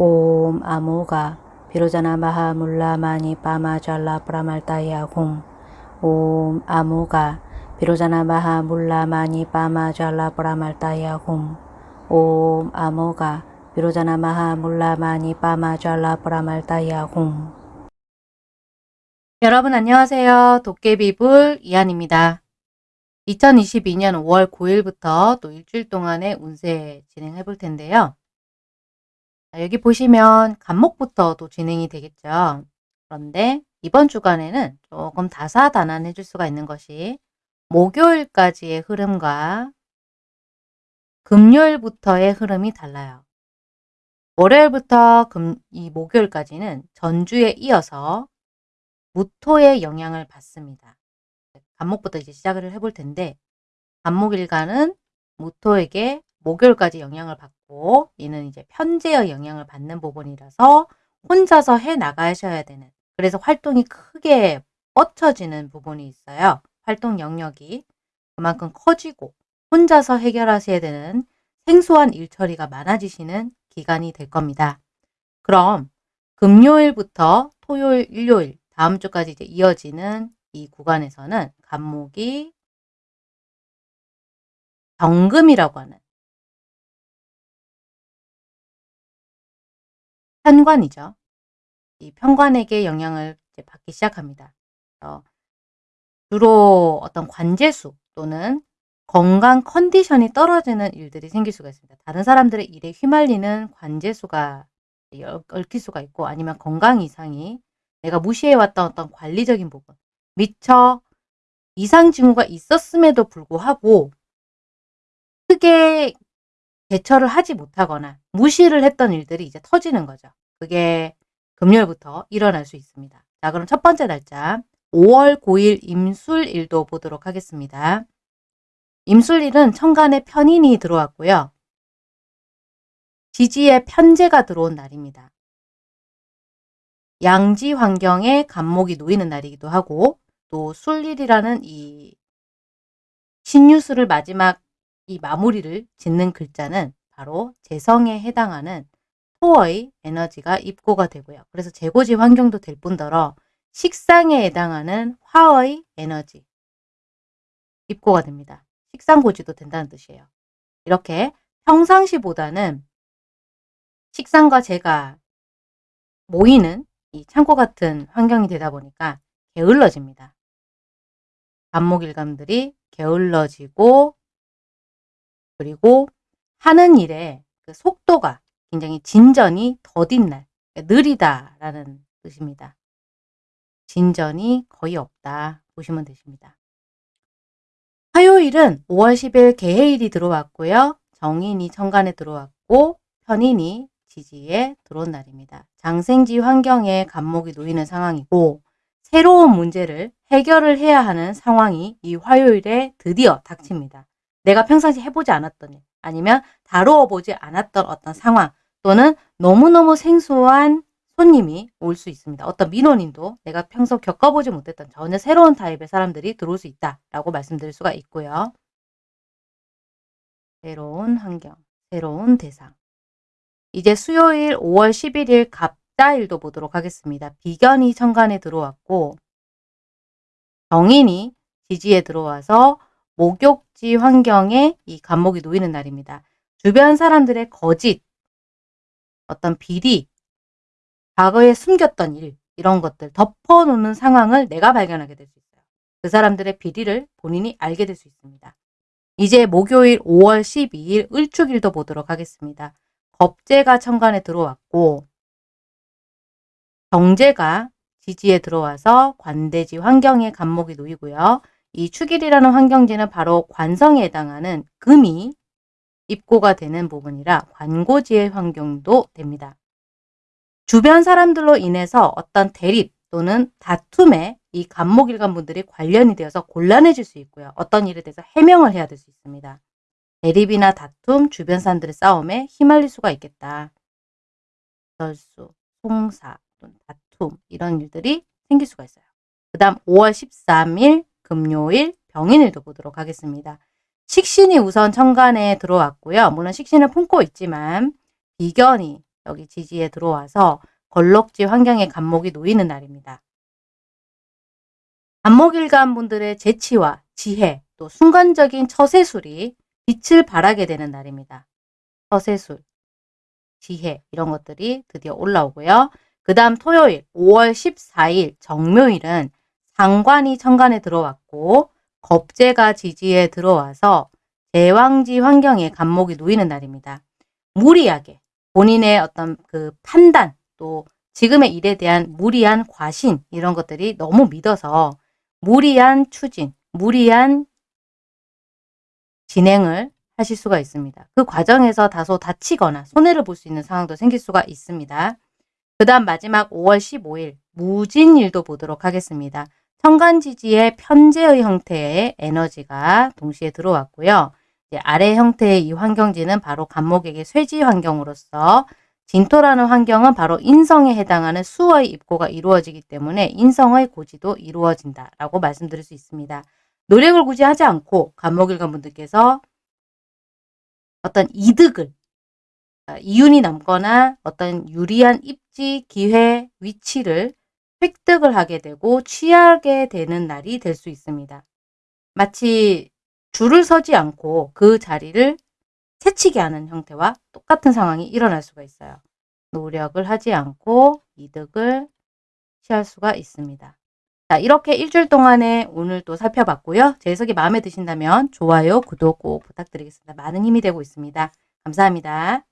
옴 아모가 비로자나 마하 물라 마니 빠마 잘라 프라말타야 홈. 옴 아모가 비로자나 마하 물라 마니 빠마 잘라 프라말타야 홈. 옴 아모가 비로자나 마하 물라 마니 빠마 잘라 프라말타야 홈. 여러분 안녕하세요. 도깨비불 이한입니다. 2022년 5월 9일부터 또 일주일 동안의 운세 진행해 볼 텐데요. 자, 여기 보시면 간목부터 또 진행이 되겠죠. 그런데 이번 주간에는 조금 다사다난해 줄 수가 있는 것이 목요일까지의 흐름과 금요일부터의 흐름이 달라요. 월요일부터 금, 이 목요일까지는 전주에 이어서 무토의 영향을 받습니다. 간목부터 이제 시작을 해볼 텐데 간목일간은 무토에게 목요일까지 영향을 받고 얘는 이제 편제의 영향을 받는 부분이라서 혼자서 해 나가셔야 되는 그래서 활동이 크게 뻗쳐지는 부분이 있어요. 활동 영역이 그만큼 커지고 혼자서 해결하셔야 되는 생소한 일처리가 많아지시는 기간이 될 겁니다. 그럼 금요일부터 토요일, 일요일 다음 주까지 이제 이어지는 이 구간에서는 간목이 정금이라고 하는 편관이죠. 이 편관에게 영향을 받기 시작합니다. 주로 어떤 관제수 또는 건강 컨디션이 떨어지는 일들이 생길 수가 있습니다. 다른 사람들의 일에 휘말리는 관제수가 얽힐 수가 있고 아니면 건강 이상이 내가 무시해왔던 어떤 관리적인 부분 미처 이상 징후가 있었음에도 불구하고 크게 대처를 하지 못하거나 무시를 했던 일들이 이제 터지는 거죠. 그게 금요일부터 일어날 수 있습니다. 자, 그럼 첫 번째 날짜 5월 9일 임술일도 보도록 하겠습니다. 임술일은 천간에 편인이 들어왔고요. 지지에 편제가 들어온 날입니다. 양지 환경에 간목이 놓이는 날이기도 하고 또 술일이라는 이 신유술을 마지막 이 마무리를 짓는 글자는 바로 재성에 해당하는 토의 에너지가 입고가 되고요. 그래서 재고지 환경도 될 뿐더러 식상에 해당하는 화의 에너지 입고가 됩니다. 식상고지도 된다는 뜻이에요. 이렇게 평상시보다는 식상과 재가 모이는 이 창고 같은 환경이 되다 보니까 게을러집니다. 반목일감들이 게을러지고 그리고 하는 일에 그 속도가 굉장히 진전이 더딘 날, 그러니까 느리다라는 뜻입니다. 진전이 거의 없다 보시면 되십니다. 화요일은 5월 10일 개해일이 들어왔고요. 정인이 천간에 들어왔고 편인이 지지에 들어온 날입니다. 장생지 환경에 간목이 놓이는 상황이고 새로운 문제를 해결을 해야 하는 상황이 이 화요일에 드디어 닥칩니다. 내가 평상시 해보지 않았던 일 아니면 다루어 보지 않았던 어떤 상황 또는 너무너무 생소한 손님이 올 수 있습니다. 어떤 민원인도 내가 평소 겪어보지 못했던 전혀 새로운 타입의 사람들이 들어올 수 있다라고 말씀드릴 수가 있고요. 새로운 환경, 새로운 대상. 이제 수요일 5월 11일 갑자일도 보도록 하겠습니다. 비견이 천간에 들어왔고 정인이 지지에 들어와서 목욕지 환경에 이 간목이 놓이는 날입니다. 주변 사람들의 거짓, 어떤 비리, 과거에 숨겼던 일, 이런 것들 덮어놓는 상황을 내가 발견하게 될 수 있어요. 그 사람들의 비리를 본인이 알게 될 수 있습니다. 이제 목요일 5월 12일 을축일도 보도록 하겠습니다. 겁재가 천간에 들어왔고 경제가 지지에 들어와서 관대지 환경에 간목이 놓이고요. 이 축일이라는 환경지는 바로 관성에 해당하는 금이 입고가 되는 부분이라 관고지의 환경도 됩니다. 주변 사람들로 인해서 어떤 대립 또는 다툼에 이 간목일간 분들이 관련이 되어서 곤란해질 수 있고요. 어떤 일에 대해서 해명을 해야 될 수 있습니다. 대립이나 다툼, 주변 사람들의 싸움에 휘말릴 수가 있겠다. 절수, 송사, 다툼 이런 일들이 생길 수가 있어요. 그 다음 5월 13일 금요일 병인일도 보도록 하겠습니다. 식신이 우선 천간에 들어왔고요. 물론 식신을 품고 있지만 비견이 여기 지지에 들어와서 걸럭지 환경에 간목이 놓이는 날입니다. 간목일간 분들의 재치와 지혜, 또 순간적인 처세술이 빛을 발하게 되는 날입니다. 처세술, 지혜 이런 것들이 드디어 올라오고요. 그 다음 토요일 5월 14일 정묘일은 상관이 천간에 들어왔고 겁재가 지지에 들어와서 대왕지 환경에 간목이 놓이는 날입니다. 무리하게 본인의 어떤 그 판단 또 지금의 일에 대한 무리한 과신 이런 것들이 너무 믿어서 무리한 추진, 무리한 진행을 하실 수가 있습니다. 그 과정에서 다소 다치거나 손해를 볼 수 있는 상황도 생길 수가 있습니다. 그 다음 마지막 5월 15일 무진일도 보도록 하겠습니다. 천간지지의 편제의 형태의 에너지가 동시에 들어왔고요. 아래 형태의 이 환경지는 바로 간목에게 쇠지 환경으로서 진토라는 환경은 바로 인성에 해당하는 수의 입고가 이루어지기 때문에 인성의 고지도 이루어진다라고 말씀드릴 수 있습니다. 노력을 굳이 하지 않고 간목일관 분들께서 어떤 이득을 아, 이윤이 남거나 어떤 유리한 입지, 기회, 위치를 획득을 하게 되고 취하게 되는 날이 될 수 있습니다. 마치 줄을 서지 않고 그 자리를 새치게 하는 형태와 똑같은 상황이 일어날 수가 있어요. 노력을 하지 않고 이득을 취할 수가 있습니다. 자, 이렇게 일주일 동안에 오늘 또 살펴봤고요. 제 해석이 마음에 드신다면 좋아요, 구독 꼭 부탁드리겠습니다. 많은 힘이 되고 있습니다. 감사합니다.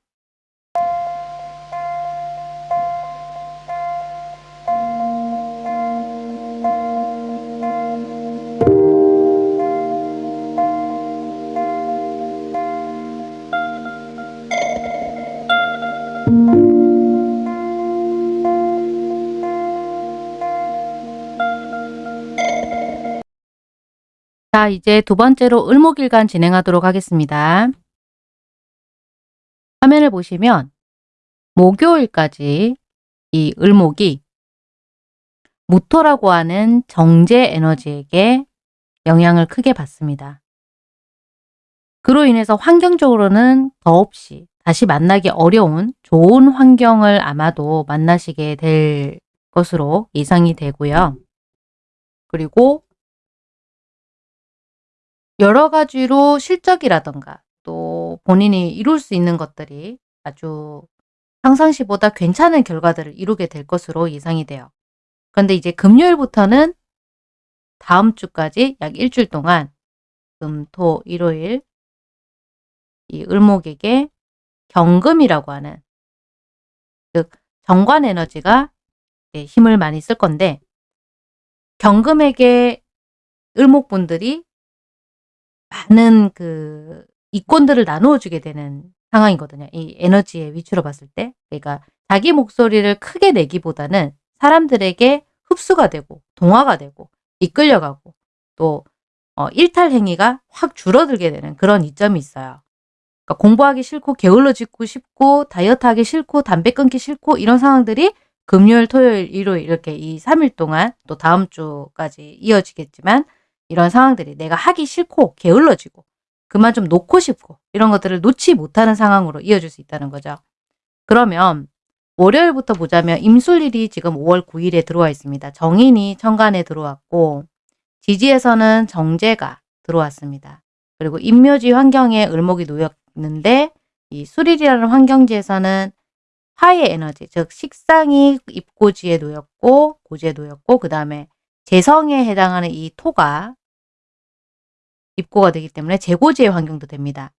자, 이제 두 번째로 을목일간 진행하도록 하겠습니다. 화면을 보시면 목요일까지 이 을목이 무토라고 하는 정제 에너지에게 영향을 크게 받습니다. 그로 인해서 환경적으로는 더없이 다시 만나기 어려운 좋은 환경을 아마도 만나시게 될 것으로 예상이 되고요. 그리고 여러 가지로 실적이라던가 또 본인이 이룰 수 있는 것들이 아주 평상시보다 괜찮은 결과들을 이루게 될 것으로 예상이 돼요. 그런데 이제 금요일부터는 다음 주까지 약 일주일 동안 금, 토, 일요일 이 을목에게 경금이라고 하는 즉 정관 에너지가 힘을 많이 쓸 건데 경금에게 을목분들이 많은 그 이권들을 나누어 주게 되는 상황이거든요. 이 에너지의 위치로 봤을 때. 그러니까 자기 목소리를 크게 내기보다는 사람들에게 흡수가 되고 동화가 되고 이끌려가고 또 어, 일탈 행위가 확 줄어들게 되는 그런 이점이 있어요. 그러니까 공부하기 싫고 게을러지고 싶고 다이어트 하기 싫고 담배 끊기 싫고 이런 상황들이 금요일, 토요일, 일요일 이렇게 이 3일 동안 또 다음 주까지 이어지겠지만 이런 상황들이 내가 하기 싫고 게을러지고 그만 좀 놓고 싶고 이런 것들을 놓지 못하는 상황으로 이어질 수 있다는 거죠. 그러면 월요일부터 보자면 임술일이 지금 5월 9일에 들어와 있습니다. 정인이 천간에 들어왔고 지지에서는 정제가 들어왔습니다. 그리고 임묘지 환경에 을목이 놓였는데 이 수릴이라는 환경지에서는 화의 에너지, 즉 식상이 입고지에 놓였고 고지에 놓였고 그 다음에 재성에 해당하는 이 토가 입고가 되기 때문에 재고지의 환경도 됩니다.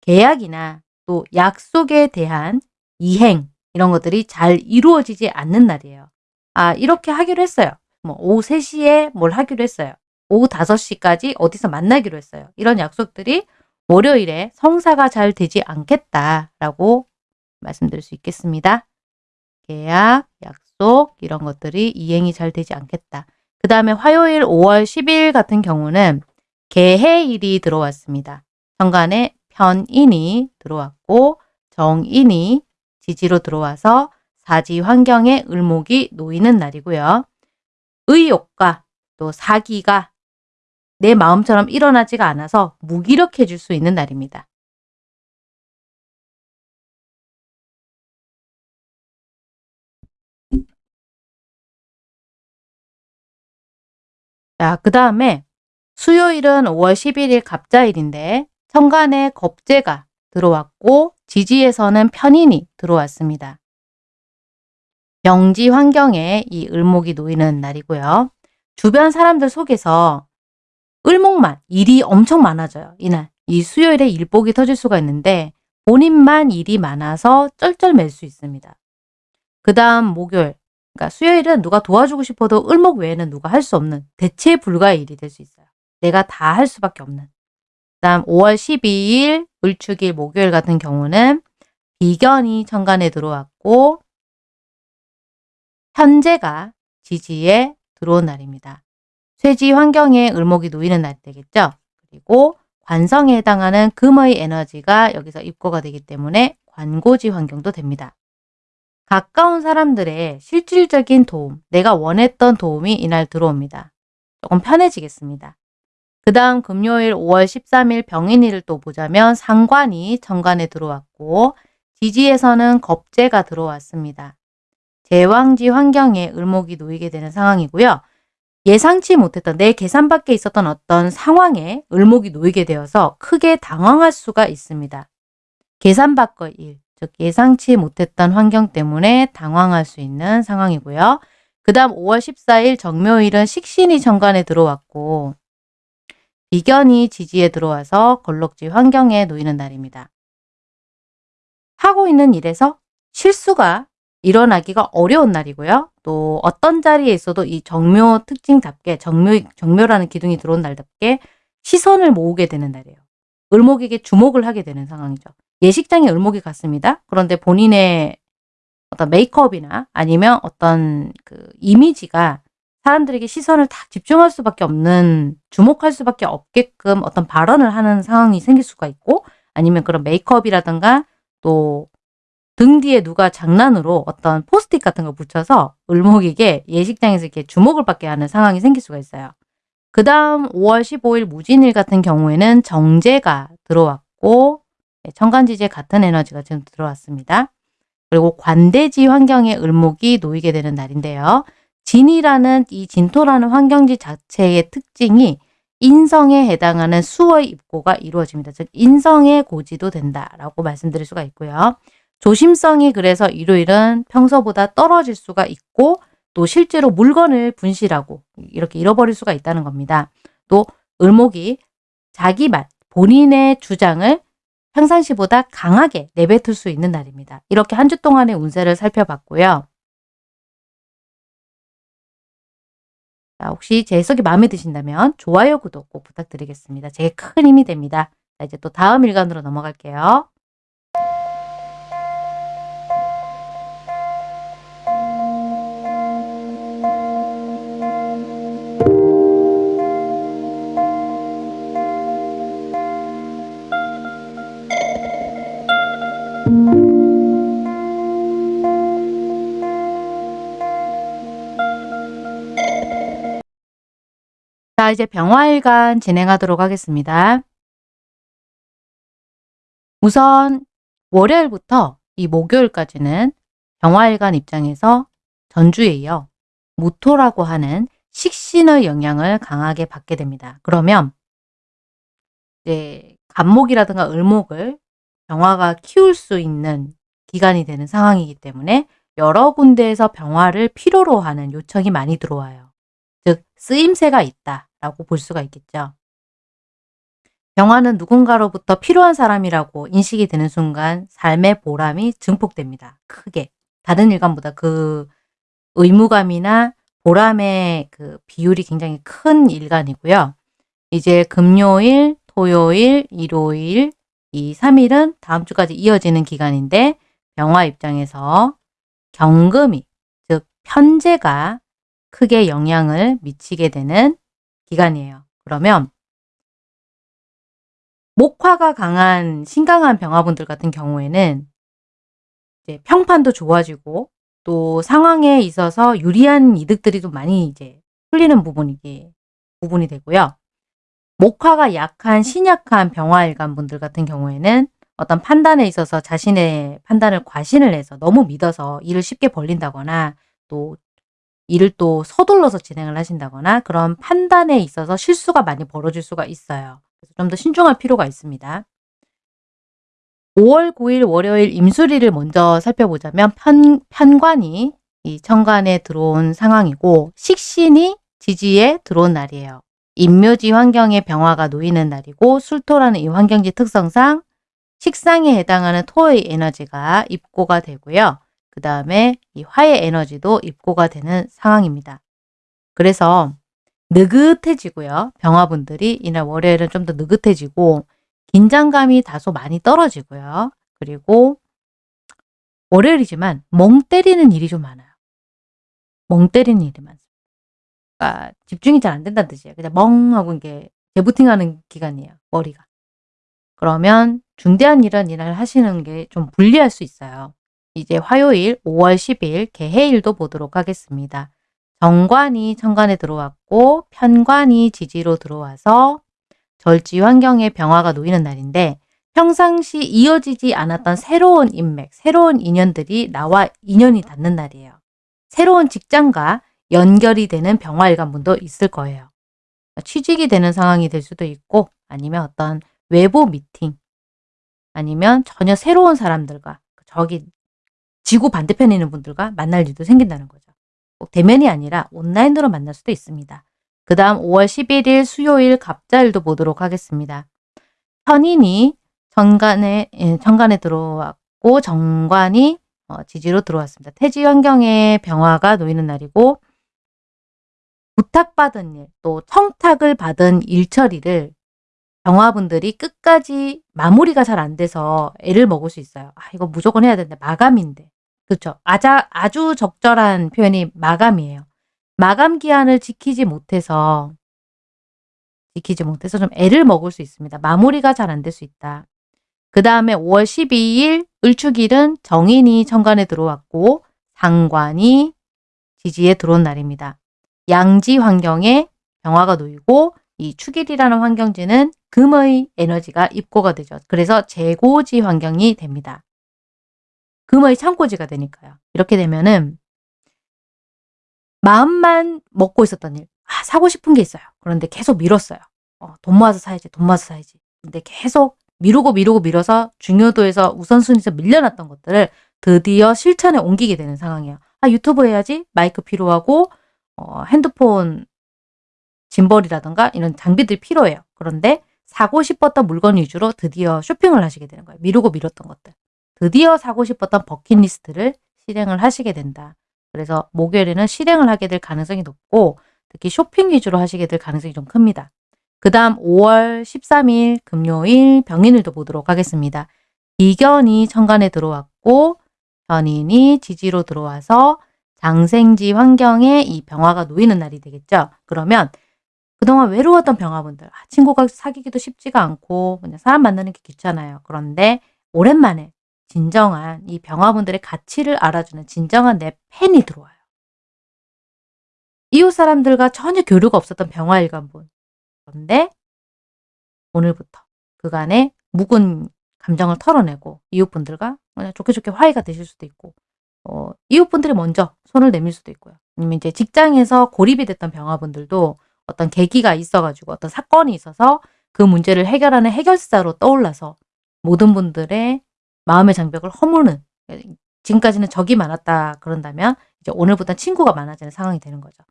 계약이나 또 약속에 대한 이행 이런 것들이 잘 이루어지지 않는 날이에요. 아 이렇게 하기로 했어요. 뭐 오후 3시에 뭘 하기로 했어요. 오후 5시까지 어디서 만나기로 했어요. 이런 약속들이 월요일에 성사가 잘 되지 않겠다라고 말씀드릴 수 있겠습니다. 계약, 약속 이런 것들이 이행이 잘 되지 않겠다. 그 다음에 화요일 5월 10일 같은 경우는 개해일이 들어왔습니다. 현관에 편인이 들어왔고 정인이 지지로 들어와서 사지 환경에 을목이 놓이는 날이고요. 의욕과 또 사기가 내 마음처럼 일어나지가 않아서 무기력해질 수 있는 날입니다. 자, 그 다음에 수요일은 5월 11일 갑자일인데 천간에 겁재가 들어왔고 지지에서는 편인이 들어왔습니다. 병지 환경에 이 을목이 놓이는 날이고요. 주변 사람들 속에서 을목만 일이 엄청 많아져요. 이날. 이 수요일에 일복이 터질 수가 있는데 본인만 일이 많아서 쩔쩔맬 수 있습니다. 그 다음 목요일. 그러니까 수요일은 누가 도와주고 싶어도 을목 외에는 누가 할 수 없는 대체 불가의 일이 될 수 있어요. 내가 다 할 수밖에 없는. 그 다음 5월 12일 을축일 목요일 같은 경우는 비견이 천간에 들어왔고 현재가 지지에 들어온 날입니다. 쇠지 환경에 을목이 놓이는 날 되겠죠. 그리고 관성에 해당하는 금의 에너지가 여기서 입고가 되기 때문에 관고지 환경도 됩니다. 가까운 사람들의 실질적인 도움, 내가 원했던 도움이 이날 들어옵니다. 조금 편해지겠습니다. 그 다음 금요일 5월 13일 병인일을 또 보자면 상관이 정관에 들어왔고 지지에서는 겁재가 들어왔습니다. 제왕지 환경에 을목이 놓이게 되는 상황이고요. 예상치 못했던 내 계산 밖에 있었던 어떤 상황에 을목이 놓이게 되어서 크게 당황할 수가 있습니다. 계산 밖의 일, 즉 예상치 못했던 환경 때문에 당황할 수 있는 상황이고요. 그 다음 5월 14일 정묘일은 식신이 정관에 들어왔고 비견이 지지에 들어와서 걸럭지 환경에 놓이는 날입니다. 하고 있는 일에서 실수가 일어나기가 어려운 날이고요. 또 어떤 자리에 있어도 이 정묘 특징답게 정묘, 정묘라는 기둥이 들어온 날답게 시선을 모으게 되는 날이에요. 을목에게 주목을 하게 되는 상황이죠. 예식장에 을목이 갔습니다. 그런데 본인의 어떤 메이크업이나 아니면 어떤 그 이미지가 사람들에게 시선을 다 집중할 수밖에 없는 주목할 수밖에 없게끔 어떤 발언을 하는 상황이 생길 수가 있고 아니면 그런 메이크업이라든가 또 등 뒤에 누가 장난으로 어떤 포스트잇 같은 거 붙여서 을목에게 예식장에서 이렇게 주목을 받게 하는 상황이 생길 수가 있어요. 그 다음 5월 15일 무진일 같은 경우에는 정제가 들어왔고 네, 천간지지에 같은 에너지가 지금 들어왔습니다. 그리고 관대지 환경에 을목이 놓이게 되는 날인데요. 진이라는 이 진토라는 환경지 자체의 특징이 인성에 해당하는 수의 입고가 이루어집니다. 즉 인성의 고지도 된다라고 말씀드릴 수가 있고요. 조심성이 그래서 일요일은 평소보다 떨어질 수가 있고 또 실제로 물건을 분실하고 이렇게 잃어버릴 수가 있다는 겁니다. 또 을목이 자기 말, 본인의 주장을 평상시보다 강하게 내뱉을 수 있는 날입니다. 이렇게 한 주 동안의 운세를 살펴봤고요. 자, 혹시 제 해석이 마음에 드신다면 좋아요, 구독 꼭 부탁드리겠습니다. 제게 큰 힘이 됩니다. 자, 이제 또 다음 일간으로 넘어갈게요. 이제 병화일간 진행하도록 하겠습니다. 우선 월요일부터 이 목요일까지는 병화일간 입장에서 전주에 이어 무토라고 하는 식신의 영향을 강하게 받게 됩니다. 그러면 이제 간목이라든가 을목을 병화가 키울 수 있는 기간이 되는 상황이기 때문에 여러 군데에서 병화를 필요로 하는 요청이 많이 들어와요. 즉 쓰임새가 있다. 라고 볼 수가 있겠죠. 병화는 누군가로부터 필요한 사람이라고 인식이 되는 순간 삶의 보람이 증폭됩니다. 크게. 다른 일간보다 그 의무감이나 보람의 그 비율이 굉장히 큰 일간이고요. 이제 금요일, 토요일, 일요일, 이 3일은 다음 주까지 이어지는 기간인데 병화 입장에서 경금이 즉 편제가 크게 영향을 미치게 되는 기간이에요. 그러면 목화가 강한 신강한 병화분들 같은 경우에는 이제 평판도 좋아지고 또 상황에 있어서 유리한 이득들이 좀 많이 이제 풀리는 부분이 부분이 되고요. 목화가 약한 신약한 병화일간 분들 같은 경우에는 어떤 판단에 있어서 자신의 판단을 과신을 해서 너무 믿어서 일을 쉽게 벌린다거나 또 일을 또 서둘러서 진행을 하신다거나 그런 판단에 있어서 실수가 많이 벌어질 수가 있어요. 그래서 좀 더 신중할 필요가 있습니다. 5월 9일 월요일 임수리를 먼저 살펴보자면 편, 편관이 이 천간에 들어온 상황이고 식신이 지지에 들어온 날이에요. 인묘지 환경의 병화가 놓이는 날이고 술토라는 이 환경지 특성상 식상에 해당하는 토의 에너지가 입고가 되고요. 그 다음에 이 화의 에너지도 입고가 되는 상황입니다. 그래서 느긋해지고요. 병화분들이 이날 월요일은 좀 더 느긋해지고 긴장감이 다소 많이 떨어지고요. 그리고 월요일이지만 멍 때리는 일이 좀 많아요. 멍 때리는 일이 많습니다. 그러니까 집중이 잘 안 된다는 뜻이에요. 그냥 멍하고 이게 재부팅하는 기간이에요. 머리가. 그러면 중대한 일은 이날 하시는 게 좀 불리할 수 있어요. 이제 화요일 5월 10일 개해일도 보도록 하겠습니다. 정관이 천간에 들어왔고 편관이 지지로 들어와서 절지 환경의 병화가 놓이는 날인데 평상시 이어지지 않았던 새로운 인맥, 새로운 인연들이 나와 인연이 닿는 날이에요. 새로운 직장과 연결이 되는 병화일관 분도 있을 거예요. 취직이 되는 상황이 될 수도 있고 아니면 어떤 외부 미팅 아니면 전혀 새로운 사람들과 저기 지구 반대편에 있는 분들과 만날 일도 생긴다는 거죠. 꼭 대면이 아니라 온라인으로 만날 수도 있습니다. 그 다음 5월 11일 수요일 갑자일도 보도록 하겠습니다. 현인이 정관에, 예, 정관에 들어왔고 정관이 어, 지지로 들어왔습니다. 태지 환경에 병화가 놓이는 날이고 부탁받은 일, 또 청탁을 받은 일 처리를 병화분들이 끝까지 마무리가 잘 안 돼서 애를 먹을 수 있어요. 아, 이거 무조건 해야 되는데 마감인데. 그렇죠. 아자, 아주 적절한 표현이 마감이에요. 마감 기한을 지키지 못해서 지키지 못해서 좀 애를 먹을 수 있습니다. 마무리가 잘 안 될 수 있다. 그 다음에 5월 12일 을축일은 정인이 천간에 들어왔고 상관이 지지에 들어온 날입니다. 양지 환경에 병화가 놓이고 이 축일이라는 환경지는 금의 에너지가 입고가 되죠. 그래서 재고지 환경이 됩니다. 금의 창고지가 되니까요. 이렇게 되면은 마음만 먹고 있었던 일. 아, 사고 싶은 게 있어요. 그런데 계속 미뤘어요. 어, 돈 모아서 사야지, 돈 모아서 사야지. 근데 계속 미루고 미루고 미뤄서 중요도에서 우선순위에서 밀려났던 것들을 드디어 실천에 옮기게 되는 상황이에요. 아, 유튜브 해야지. 마이크 필요하고, 어, 핸드폰 짐벌이라든가 이런 장비들이 필요해요. 그런데 사고 싶었던 물건 위주로 드디어 쇼핑을 하시게 되는 거예요. 미루고 미뤘던 것들. 드디어 사고 싶었던 버킷리스트를 실행을 하시게 된다. 그래서 목요일에는 실행을 하게 될 가능성이 높고 특히 쇼핑 위주로 하시게 될 가능성이 좀 큽니다. 그 다음 5월 13일 금요일 병인일도 보도록 하겠습니다. 이견이 천간에 들어왔고 현인이 지지로 들어와서 장생지 환경에 이 병화가 놓이는 날이 되겠죠. 그러면 그동안 외로웠던 병화분들, 아, 친구가 사귀기도 쉽지가 않고 그냥 사람 만나는 게 귀찮아요. 그런데 오랜만에 진정한 이 병화분들의 가치를 알아주는 진정한 내 팬이 들어와요. 이웃 사람들과 전혀 교류가 없었던 병화일관분. 그런데 오늘부터 그간의 묵은 감정을 털어내고 이웃분들과 그냥 좋게 좋게 화해가 되실 수도 있고 어, 이웃분들이 먼저 손을 내밀 수도 있고요. 아니면 이제 직장에서 고립이 됐던 병화분들도 어떤 계기가 있어가지고 어떤 사건이 있어서 그 문제를 해결하는 해결사로 떠올라서 모든 분들의 마음의 장벽을 허무는 지금까지는 적이 많았다 그런다면 이제 오늘부터 친구가 많아지는 상황이 되는 거죠.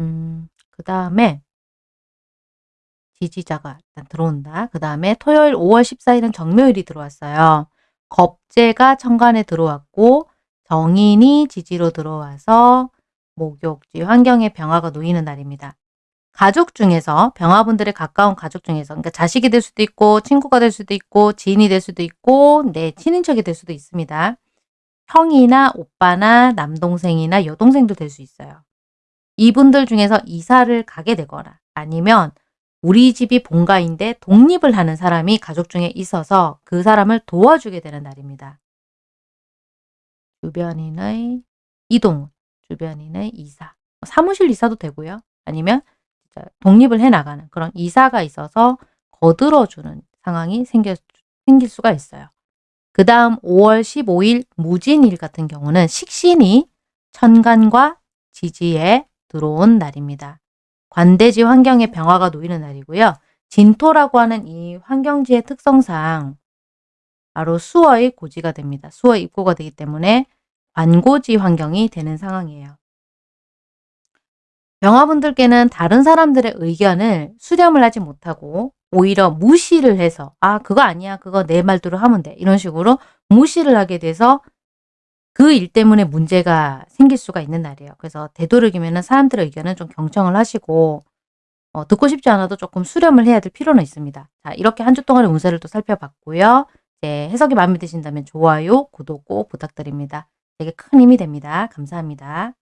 음, 그 다음에 지지자가 일단 들어온다. 그 다음에 토요일 5월 14일은 정묘일이 들어왔어요. 겁재가 천간에 들어왔고 정인이 지지로 들어와서 목욕지 환경의 병화가 놓이는 날입니다. 가족 중에서 병화분들의 가까운 가족 중에서 그러니까 자식이 될 수도 있고 친구가 될 수도 있고 지인이 될 수도 있고 내 친인척이 될 수도 있습니다. 형이나 오빠나 남동생이나 여동생도 될 수 있어요. 이분들 중에서 이사를 가게 되거나 아니면 우리 집이 본가인데 독립을 하는 사람이 가족 중에 있어서 그 사람을 도와주게 되는 날입니다. 주변인의 이동, 주변인의 이사, 사무실 이사도 되고요. 아니면 독립을 해나가는 그런 이사가 있어서 거들어주는 상황이 생겨, 생길 수가 있어요. 그 다음 5월 15일 무진일 같은 경우는 식신이 천간과 지지에 들어온 날입니다. 관대지 환경의 병화가 놓이는 날이고요. 진토라고 하는 이 환경지의 특성상 바로 수어의 고지가 됩니다. 수어 입고가 되기 때문에 관고지 환경이 되는 상황이에요. 병화분들께는 다른 사람들의 의견을 수렴을 하지 못하고 오히려 무시를 해서 아 그거 아니야 그거 내 말대로 하면 돼 이런 식으로 무시를 하게 돼서 그 일 때문에 문제가 생길 수가 있는 날이에요. 그래서 되도록이면 사람들의 의견은 좀 경청을 하시고 어, 듣고 싶지 않아도 조금 수렴을 해야 될 필요는 있습니다. 자 이렇게 한 주 동안의 운세를 또 살펴봤고요. 네, 해석이 마음에 드신다면 좋아요, 구독 꼭 부탁드립니다. 되게 큰 힘이 됩니다. 감사합니다.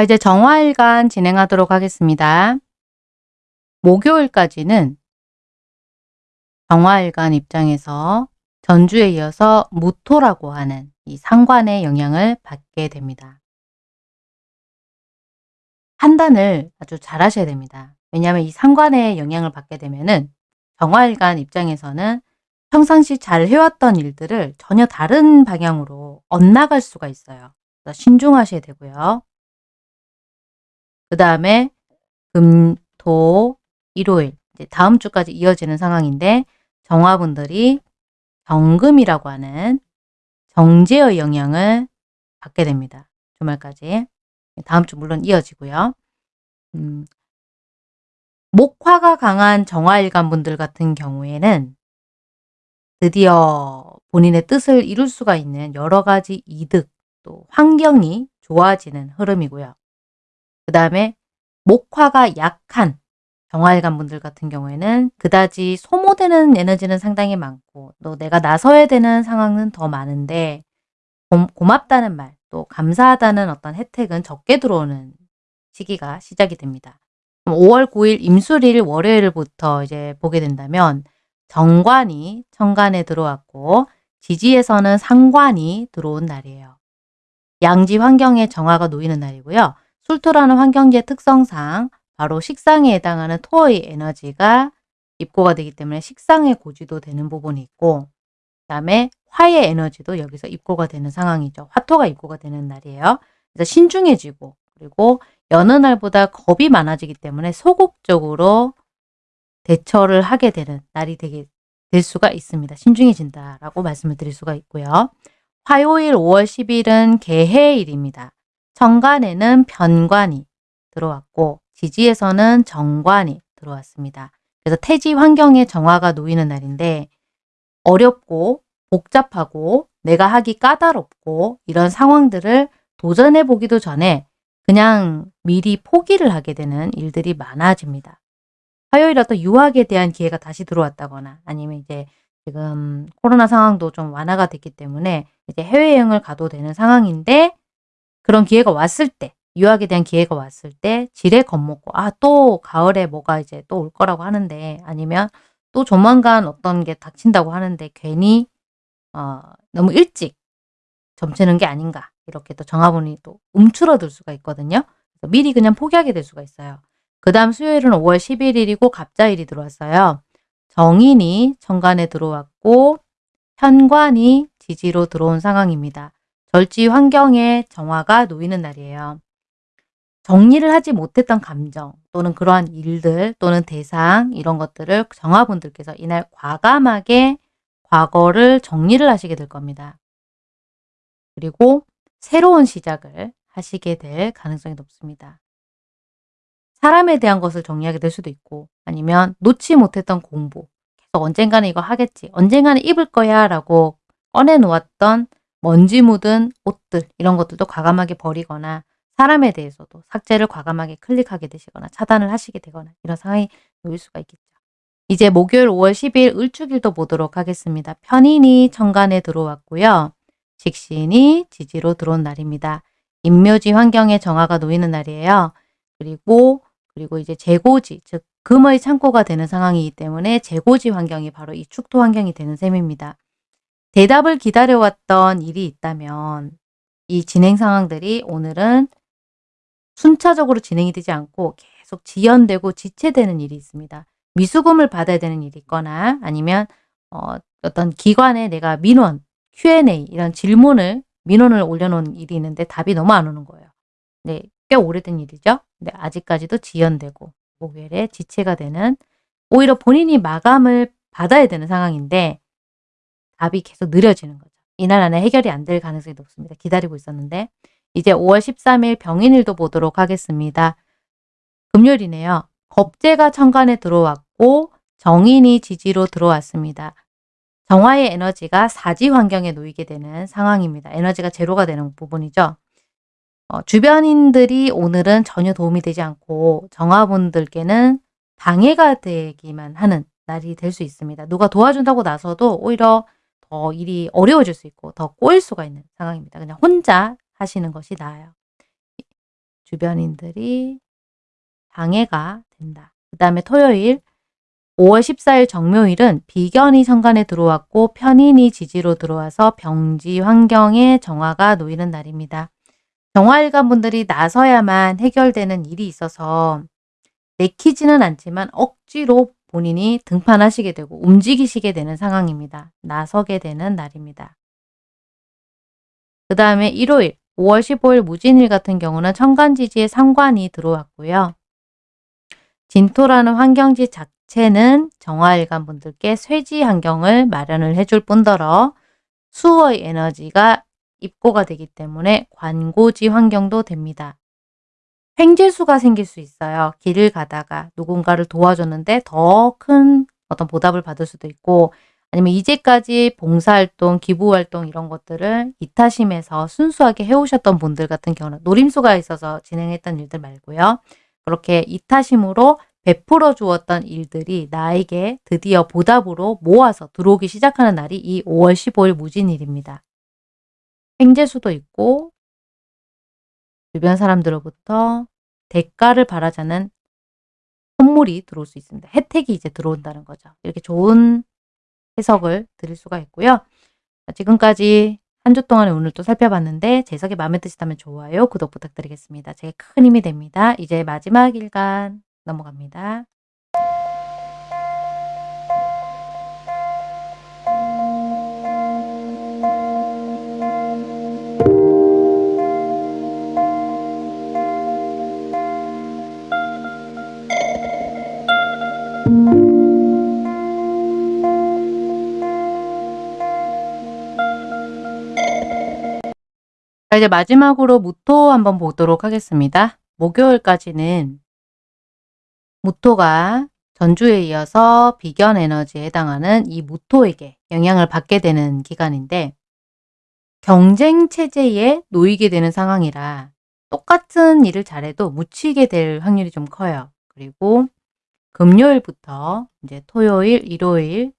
자, 이제 정화일간 진행하도록 하겠습니다. 목요일까지는 정화일간 입장에서 전주에 이어서 무토라고 하는 이 상관의 영향을 받게 됩니다. 판단을 아주 잘 하셔야 됩니다. 왜냐하면 이 상관의 영향을 받게 되면은 정화일간 입장에서는 평상시 잘 해왔던 일들을 전혀 다른 방향으로 엇나갈 수가 있어요. 신중하셔야 되고요. 그 다음에 금, 토, 일요일 다음 주까지 이어지는 상황인데 정화분들이 정금이라고 하는 정제의 영향을 받게 됩니다. 주말까지. 다음 주 물론 이어지고요. 음, 목화가 강한 정화일간 분들 같은 경우에는 드디어 본인의 뜻을 이룰 수가 있는 여러 가지 이득, 또 환경이 좋아지는 흐름이고요. 그 다음에 목화가 약한 정화일간 분들 같은 경우에는 그다지 소모되는 에너지는 상당히 많고 또 내가 나서야 되는 상황은 더 많은데 고, 고맙다는 말, 또 감사하다는 어떤 혜택은 적게 들어오는 시기가 시작이 됩니다. 5월 9일 임술일 월요일부터 이제 보게 된다면 정관이 천간에 들어왔고 지지에서는 상관이 들어온 날이에요. 양지 환경에 정화가 놓이는 날이고요. 술토라는 환경지의 특성상 바로 식상에 해당하는 토의 에너지가 입고가 되기 때문에 식상의 고지도 되는 부분이 있고 그 다음에 화의 에너지도 여기서 입고가 되는 상황이죠. 화토가 입고가 되는 날이에요. 그래서 신중해지고 그리고 여느 날보다 겁이 많아지기 때문에 소극적으로 대처를 하게 되는 날이 되게 될 수가 있습니다. 신중해진다라고 말씀을 드릴 수가 있고요. 화요일 5월 10일은 개해일입니다. 천간에는 편관이 들어왔고 지지에서는 정관이 들어왔습니다. 그래서 태지 환경에 정화가 놓이는 날인데 어렵고 복잡하고 내가 하기 까다롭고 이런 상황들을 도전해 보기도 전에 그냥 미리 포기를 하게 되는 일들이 많아집니다. 화요일 어떤 유학에 대한 기회가 다시 들어왔다거나 아니면 이제 지금 코로나 상황도 좀 완화가 됐기 때문에 이제 해외여행을 가도 되는 상황인데 그런 기회가 왔을 때 유학에 대한 기회가 왔을 때 지레 겁먹고 아 또 가을에 뭐가 이제 또 올 거라고 하는데 아니면 또 조만간 어떤 게 닥친다고 하는데 괜히 어, 너무 일찍 점치는 게 아닌가 이렇게 또 정화분이 또 움츠러들 수가 있거든요. 미리 그냥 포기하게 될 수가 있어요. 그 다음 수요일은 5월 11일이고 갑자일이 들어왔어요. 정인이 천간에 들어왔고 현관이 지지로 들어온 상황입니다. 절지 환경에 정화가 놓이는 날이에요. 정리를 하지 못했던 감정 또는 그러한 일들 또는 대상 이런 것들을 정화분들께서 이날 과감하게 과거를 정리를 하시게 될 겁니다. 그리고 새로운 시작을 하시게 될 가능성이 높습니다. 사람에 대한 것을 정리하게 될 수도 있고 아니면 놓지 못했던 공부 계속 언젠가는 이거 하겠지 언젠가는 입을 거야 라고 꺼내놓았던 먼지 묻은 옷들 이런 것들도 과감하게 버리거나 사람에 대해서도 삭제를 과감하게 클릭하게 되시거나 차단을 하시게 되거나 이런 상황이 놓일 수가 있겠죠. 이제 목요일 5월 10일 을축일도 보도록 하겠습니다. 편인이 천간에 들어왔고요. 직신이 지지로 들어온 날입니다. 임묘지 환경에 정화가 놓이는 날이에요. 그리고 그리고 이제 재고지 즉 금의 창고가 되는 상황이기 때문에 재고지 환경이 바로 이 축토 환경이 되는 셈입니다. 대답을 기다려왔던 일이 있다면 이 진행 상황들이 오늘은 순차적으로 진행이 되지 않고 계속 지연되고 지체되는 일이 있습니다. 미수금을 받아야 되는 일이 있거나 아니면 어, 어떤 기관에 내가 민원, Q&A 이런 질문을 민원을 올려놓은 일이 있는데 답이 너무 안 오는 거예요. 네, 꽤 오래된 일이죠. 근데 아직까지도 지연되고 목요일에 지체가 되는 오히려 본인이 마감을 받아야 되는 상황인데 답이 계속 느려지는 거죠. 이날 안에 해결이 안 될 가능성이 높습니다. 기다리고 있었는데 이제 5월 13일 병인일도 보도록 하겠습니다. 금요일이네요. 겁재가 천간에 들어왔고 정인이 지지로 들어왔습니다. 정화의 에너지가 사지 환경에 놓이게 되는 상황입니다. 에너지가 제로가 되는 부분이죠. 어, 주변인들이 오늘은 전혀 도움이 되지 않고 정화분들께는 방해가 되기만 하는 날이 될 수 있습니다. 누가 도와준다고 나서도 오히려 더 일이 어려워질 수 있고 더 꼬일 수가 있는 상황입니다. 그냥 혼자 하시는 것이 나아요. 주변인들이 방해가 된다. 그 다음에 토요일 5월 14일 정묘일은 비견이 천간에 들어왔고 편인이 지지로 들어와서 병지 환경에 정화가 놓이는 날입니다. 정화일관 분들이 나서야만 해결되는 일이 있어서 내키지는 않지만 억지로 본인이 등판하시게 되고 움직이시게 되는 상황입니다. 나서게 되는 날입니다. 그 다음에 일요일 5월 15일 무진일 같은 경우는 천간지지에 상관이 들어왔고요. 진토라는 환경지 자체는 정화일관 분들께 쇠지 환경을 마련을 해줄 뿐더러 수의 에너지가 입고가 되기 때문에 관고지 환경도 됩니다. 횡재수가 생길 수 있어요. 길을 가다가 누군가를 도와줬는데 더 큰 어떤 보답을 받을 수도 있고 아니면 이제까지 봉사활동, 기부활동 이런 것들을 이타심에서 순수하게 해오셨던 분들 같은 경우는 노림수가 있어서 진행했던 일들 말고요. 그렇게 이타심으로 베풀어 주었던 일들이 나에게 드디어 보답으로 모아서 들어오기 시작하는 날이 이 5월 15일 무진일입니다. 횡재수도 있고 주변 사람들로부터 대가를 바라자는 선물이 들어올 수 있습니다. 혜택이 이제 들어온다는 거죠. 이렇게 좋은 해석을 드릴 수가 있고요. 지금까지 한 주 동안의 오늘 또 살펴봤는데 재석이 마음에 드시다면 좋아요, 구독 부탁드리겠습니다. 제게 큰 힘이 됩니다. 이제 마지막 일간 넘어갑니다. 자, 이제 마지막으로 무토 한번 보도록 하겠습니다. 목요일까지는 무토가 전주에 이어서 비견 에너지에 해당하는 이 무토에게 영향을 받게 되는 기간인데 경쟁 체제에 놓이게 되는 상황이라 똑같은 일을 잘해도 묻히게 될 확률이 좀 커요. 그리고 금요일부터 이제 토요일, 일요일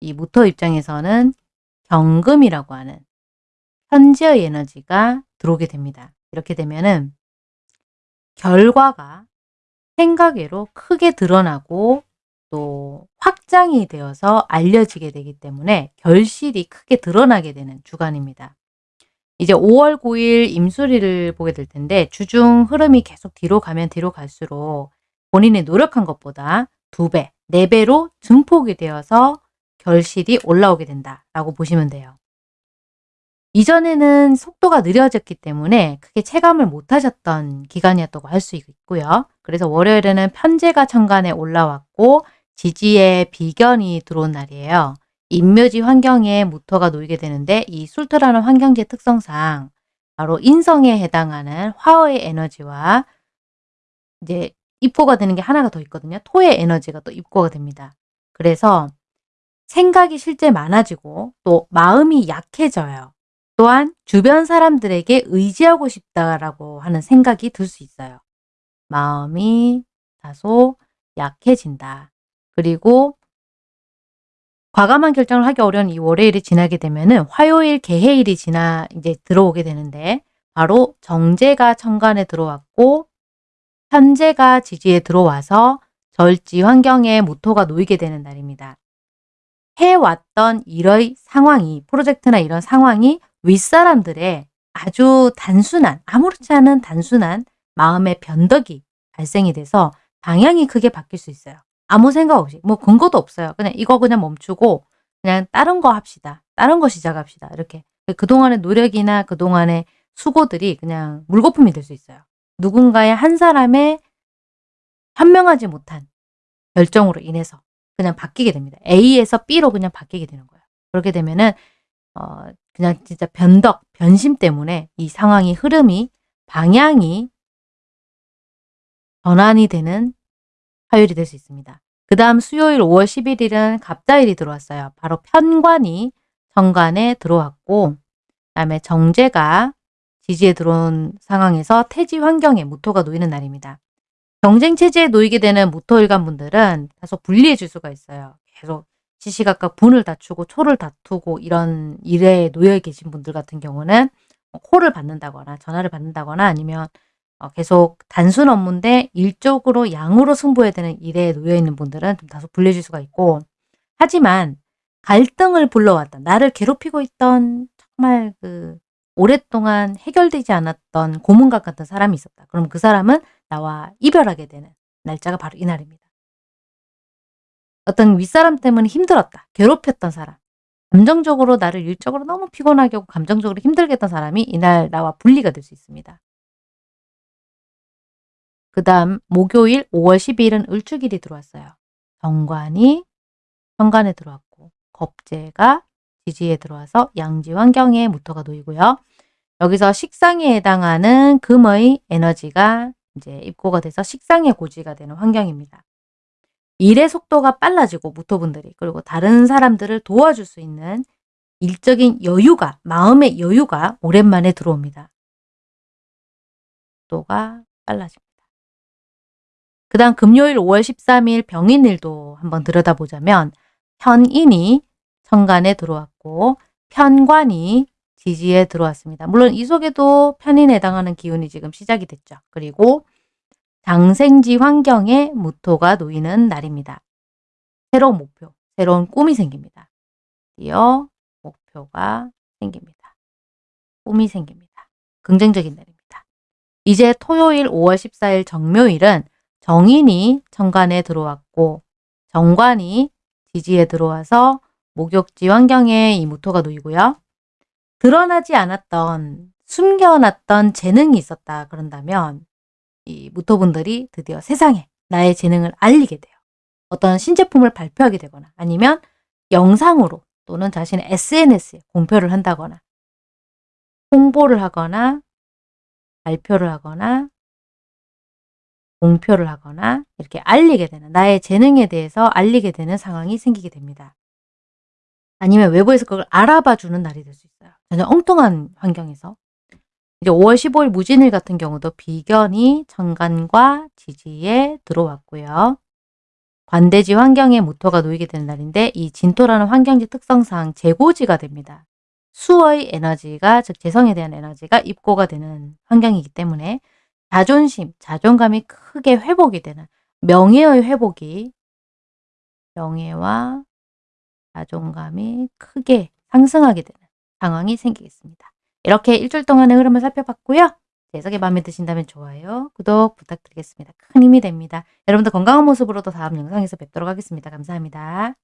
이 무토 입장에서는 경금이라고 하는 현재의 에너지가 들어오게 됩니다. 이렇게 되면은 결과가 생각외로 크게 드러나고 또 확장이 되어서 알려지게 되기 때문에 결실이 크게 드러나게 되는 주간입니다. 이제 5월 9일 임수리를 보게 될 텐데 주중 흐름이 계속 뒤로 가면 뒤로 갈수록 본인이 노력한 것보다 두배 네배로 증폭이 되어서 결실이 올라오게 된다라고 보시면 돼요. 이전에는 속도가 느려졌기 때문에 크게 체감을 못하셨던 기간이었다고 할 수 있고요. 그래서 월요일에는 편제가 천간에 올라왔고 지지에 비견이 들어온 날이에요. 인묘지 환경에 무토가 놓이게 되는데 이 술토라는 환경지의 특성상 바로 인성에 해당하는 화의 에너지와 이제 입고가 되는 게 하나가 더 있거든요. 토의 에너지가 또 입고가 됩니다. 그래서 생각이 실제 많아지고 또 마음이 약해져요. 또한 주변 사람들에게 의지하고 싶다라고 하는 생각이 들 수 있어요. 마음이 다소 약해진다. 그리고 과감한 결정을 하기 어려운 이 월요일이 지나게 되면은 화요일 개해일이 지나 이제 들어오게 되는데 바로 정제가 천간에 들어왔고 현재가 지지에 들어와서 절지 환경에 모토가 놓이게 되는 날입니다. 해왔던 일의 상황이 프로젝트나 이런 상황이 윗사람들의 아주 단순한 아무렇지 않은 단순한 마음의 변덕이 발생이 돼서 방향이 크게 바뀔 수 있어요. 아무 생각 없이 뭐 근거도 없어요. 그냥 이거 그냥 멈추고 그냥 다른 거 합시다. 다른 거 시작합시다. 이렇게 그동안의 노력이나 그동안의 수고들이 그냥 물거품이 될 수 있어요. 누군가의 한 사람의 현명하지 못한 결정으로 인해서 그냥 바뀌게 됩니다. A에서 B로 그냥 바뀌게 되는 거예요. 그렇게 되면은 어 그냥 진짜 변덕, 변심 때문에 이 상황이 흐름이 방향이 전환이 되는 화요일이 될 수 있습니다. 그 다음 수요일 5월 11일은 갑자일이 들어왔어요. 바로 편관이 정관에 들어왔고 그 다음에 정제가 지지에 들어온 상황에서 태지 환경에 무토가 놓이는 날입니다. 경쟁 체제에 놓이게 되는 무토일간 분들은 다소 불리해질 수가 있어요. 계속 시시각각 분을 다투고 초를 다투고 이런 일에 놓여 계신 분들 같은 경우는 콜을 받는다거나 전화를 받는다거나 아니면 어, 계속 단순 업무인데 일적으로 양으로 승부해야 되는 일에 놓여 있는 분들은 좀 다소 불리해질 수가 있고 하지만 갈등을 불러왔던 나를 괴롭히고 있던 정말 그 오랫동안 해결되지 않았던 고문각 같은 사람이 있었다. 그럼 그 사람은 나와 이별하게 되는 날짜가 바로 이날입니다. 어떤 윗사람 때문에 힘들었다. 괴롭혔던 사람. 감정적으로 나를 일적으로 너무 피곤하게 하고 감정적으로 힘들게 했던 사람이 이날 나와 분리가 될 수 있습니다. 그 다음 목요일 5월 12일은 을축일이 들어왔어요. 정관이 현관에 들어왔고 겁재가 지지에 들어와서 양지 환경에 무토가 놓이고요. 여기서 식상에 해당하는 금의 에너지가 이제 입고가 돼서 식상의 고지가 되는 환경입니다. 일의 속도가 빨라지고 무토분들이 그리고 다른 사람들을 도와줄 수 있는 일적인 여유가 마음의 여유가 오랜만에 들어옵니다. 속도가 빨라집니다. 그 다음 금요일 5월 13일 병인일도 한번 들여다보자면 현인이 천간에 들어왔고 편관이 지지에 들어왔습니다. 물론 이 속에도 편인에 해당하는 기운이 지금 시작이 됐죠. 그리고 장생지 환경에 무토가 놓이는 날입니다. 새로운 목표, 새로운 꿈이 생깁니다. 드디어 목표가 생깁니다. 꿈이 생깁니다. 긍정적인 날입니다. 이제 토요일 5월 14일 정묘일은 정인이 천간에 들어왔고 정관이 지지에 들어와서 목욕지 환경에 이 무토가 놓이고요. 드러나지 않았던 숨겨놨던 재능이 있었다 그런다면 이 무토분들이 드디어 세상에 나의 재능을 알리게 돼요. 어떤 신제품을 발표하게 되거나 아니면 영상으로 또는 자신의 SNS에 공표를 한다거나 홍보를 하거나 발표를 하거나 공표를 하거나 이렇게 알리게 되는 나의 재능에 대해서 알리게 되는 상황이 생기게 됩니다. 아니면 외부에서 그걸 알아봐 주는 날이 될 수 있어요. 전혀 엉뚱한 환경에서. 이제 5월 15일 무진일 같은 경우도 비견이 천간과 지지에 들어왔고요. 관대지 환경에 무토가 놓이게 되는 날인데 이 진토라는 환경지 특성상 재고지가 됩니다. 수의 에너지가 즉 재성에 대한 에너지가 입고가 되는 환경이기 때문에 자존심, 자존감이 크게 회복이 되는 명예의 회복이 명예와 자존감이 크게 상승하게 되는 상황이 생기겠습니다. 이렇게 일주일 동안의 흐름을 살펴봤고요. 해석이 마음에 드신다면 좋아요, 구독 부탁드리겠습니다. 큰 힘이 됩니다. 여러분들 건강한 모습으로 도 다음 영상에서 뵙도록 하겠습니다. 감사합니다.